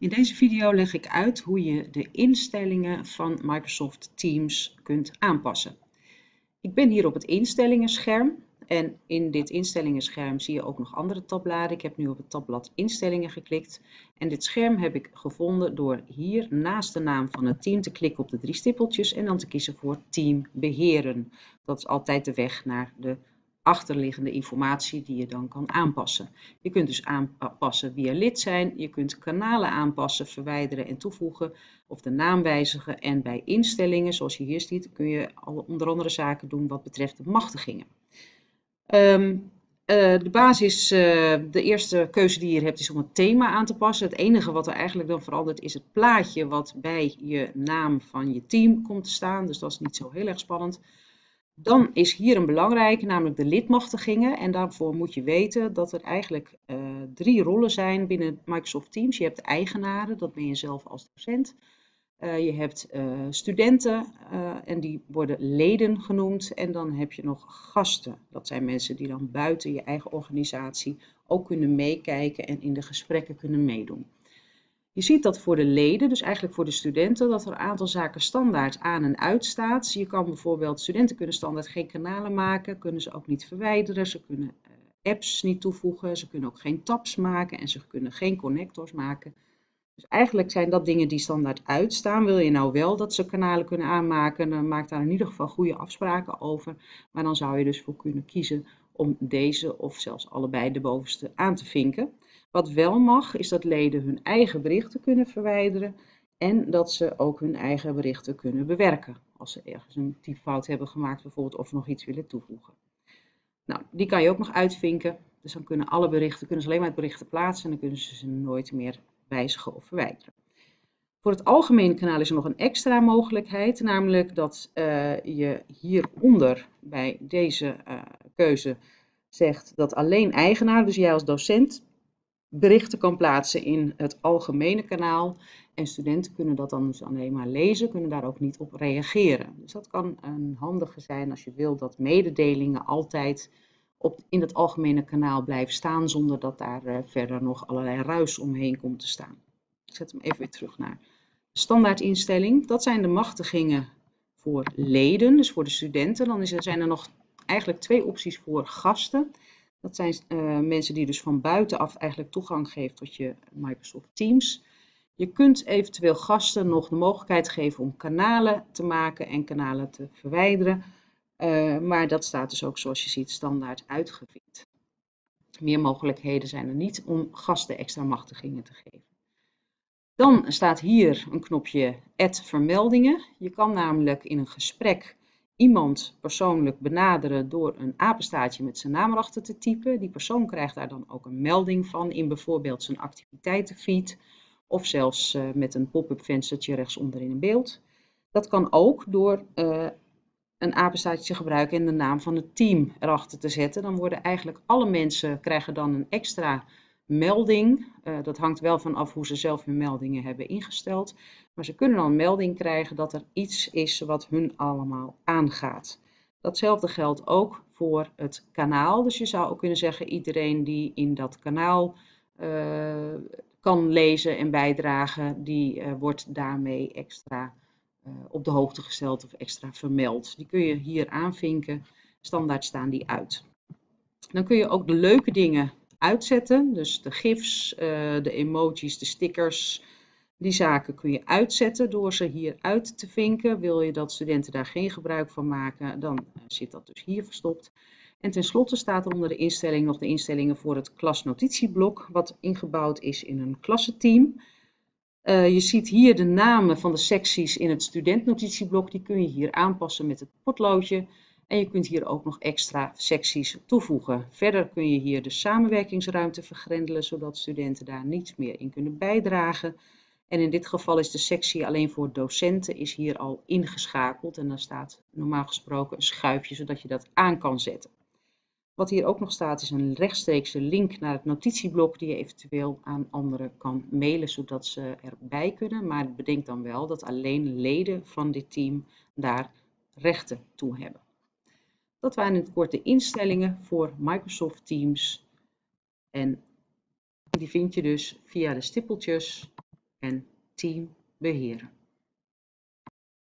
In deze video leg ik uit hoe je de instellingen van Microsoft Teams kunt aanpassen. Ik ben hier op het instellingenscherm en in dit instellingenscherm zie je ook nog andere tabbladen. Ik heb nu op het tabblad instellingen geklikt en dit scherm heb ik gevonden door hier naast de naam van het team te klikken op de drie stippeltjes en dan te kiezen voor team beheren. Dat is altijd de weg naar de achterliggende informatie die je dan kan aanpassen. Je kunt dus aanpassen wie er lid zijn, je kunt kanalen aanpassen, verwijderen en toevoegen of de naam wijzigen en bij instellingen, zoals je hier ziet, kun je onder andere zaken doen wat betreft de machtigingen. Um, uh, de basis, uh, de eerste keuze die je hebt is om het thema aan te passen. Het enige wat er eigenlijk dan verandert is het plaatje wat bij je naam van je team komt te staan. Dus dat is niet zo heel erg spannend. Dan is hier een belangrijke, namelijk de lidmachtigingen. En daarvoor moet je weten dat er eigenlijk uh, drie rollen zijn binnen Microsoft Teams. Je hebt eigenaren, dat ben je zelf als docent. Uh, je hebt uh, studenten en die worden leden genoemd. En dan heb je nog gasten. Dat zijn mensen die dan buiten je eigen organisatie ook kunnen meekijken en in de gesprekken kunnen meedoen. Je ziet dat voor de leden, dus eigenlijk voor de studenten, dat er een aantal zaken standaard aan en uit staat. Je kan bijvoorbeeld, studenten kunnen standaard geen kanalen maken, kunnen ze ook niet verwijderen, ze kunnen uh, apps niet toevoegen, ze kunnen ook geen tabs maken en ze kunnen geen connectors maken. Dus eigenlijk zijn dat dingen die standaard uitstaan. Wil je nou wel dat ze kanalen kunnen aanmaken, dan maak daar in ieder geval goede afspraken over. Maar dan zou je dus voor kunnen kiezen om deze of zelfs allebei de bovenste aan te vinken. Wat wel mag, is dat leden hun eigen berichten kunnen verwijderen en dat ze ook hun eigen berichten kunnen bewerken. Als ze ergens een typfout hebben gemaakt bijvoorbeeld of nog iets willen toevoegen. Nou, die kan je ook nog uitvinken. Dus dan kunnen alle berichten, kunnen ze alleen maar het berichten plaatsen en dan kunnen ze ze nooit meer wijzigen of verwijderen. Voor het algemene kanaal is er nog een extra mogelijkheid, namelijk dat uh, je hieronder bij deze uh, keuze zegt dat alleen eigenaar, dus jij als docent, berichten kan plaatsen in het algemene kanaal. En studenten kunnen dat dan dus alleen maar lezen, kunnen daar ook niet op reageren. Dus dat kan een handige zijn als je wil dat mededelingen altijd op, in het algemene kanaal blijven staan, zonder dat daar uh, verder nog allerlei ruis omheen komt te staan. Ik zet hem even weer terug naar de standaardinstelling. Dat zijn de machtigingen voor leden, dus voor de studenten. Dan is er, zijn er nog eigenlijk twee opties voor gasten. Dat zijn uh, mensen die dus van buitenaf eigenlijk toegang geven tot je Microsoft Teams. Je kunt eventueel gasten nog de mogelijkheid geven om kanalen te maken en kanalen te verwijderen. Uh, maar dat staat dus ook zoals je ziet standaard uitgevinkt. Meer mogelijkheden zijn er niet om gasten extra machtigingen te geven. Dan staat hier een knopje Add vermeldingen. Je kan namelijk in een gesprek iemand persoonlijk benaderen door een apenstaartje met zijn naam erachter te typen. Die persoon krijgt daar dan ook een melding van in bijvoorbeeld zijn activiteitenfeed of zelfs uh, met een pop-up venstertje rechtsonder in beeld. Dat kan ook door uh, een apenstaartje te gebruiken en de naam van het team erachter te zetten. Dan worden eigenlijk alle mensen krijgen dan een extra melding. Uh, dat hangt wel van af hoe ze zelf hun meldingen hebben ingesteld. Maar ze kunnen dan een melding krijgen dat er iets is wat hun allemaal aangaat. Datzelfde geldt ook voor het kanaal. Dus je zou ook kunnen zeggen, iedereen die in dat kanaal uh, kan lezen en bijdragen, die uh, wordt daarmee extra op de hoogte gesteld of extra vermeld. Die kun je hier aanvinken. Standaard staan die uit. Dan kun je ook de leuke dingen uitzetten. Dus de gifs, uh, de emojis, de stickers, die zaken kun je uitzetten door ze hier uit te vinken. Wil je dat studenten daar geen gebruik van maken, dan uh, zit dat dus hier verstopt. En tenslotte staat er onder de instelling nog de instellingen voor het klasnotitieblok, wat ingebouwd is in een klassenteam. Uh, je ziet hier de namen van de secties in het studentnotitieblok, die kun je hier aanpassen met het potloodje. En je kunt hier ook nog extra secties toevoegen. Verder kun je hier de samenwerkingsruimte vergrendelen, zodat studenten daar niets meer in kunnen bijdragen. En in dit geval is de sectie alleen voor docenten is hier al ingeschakeld. En dan staat normaal gesproken een schuifje, zodat je dat aan kan zetten. Wat hier ook nog staat is een rechtstreekse link naar het notitieblok die je eventueel aan anderen kan mailen, zodat ze erbij kunnen. Maar bedenk dan wel dat alleen leden van dit team daar rechten toe hebben. Dat waren in het kort de instellingen voor Microsoft Teams. En die vind je dus via de stippeltjes en team beheren.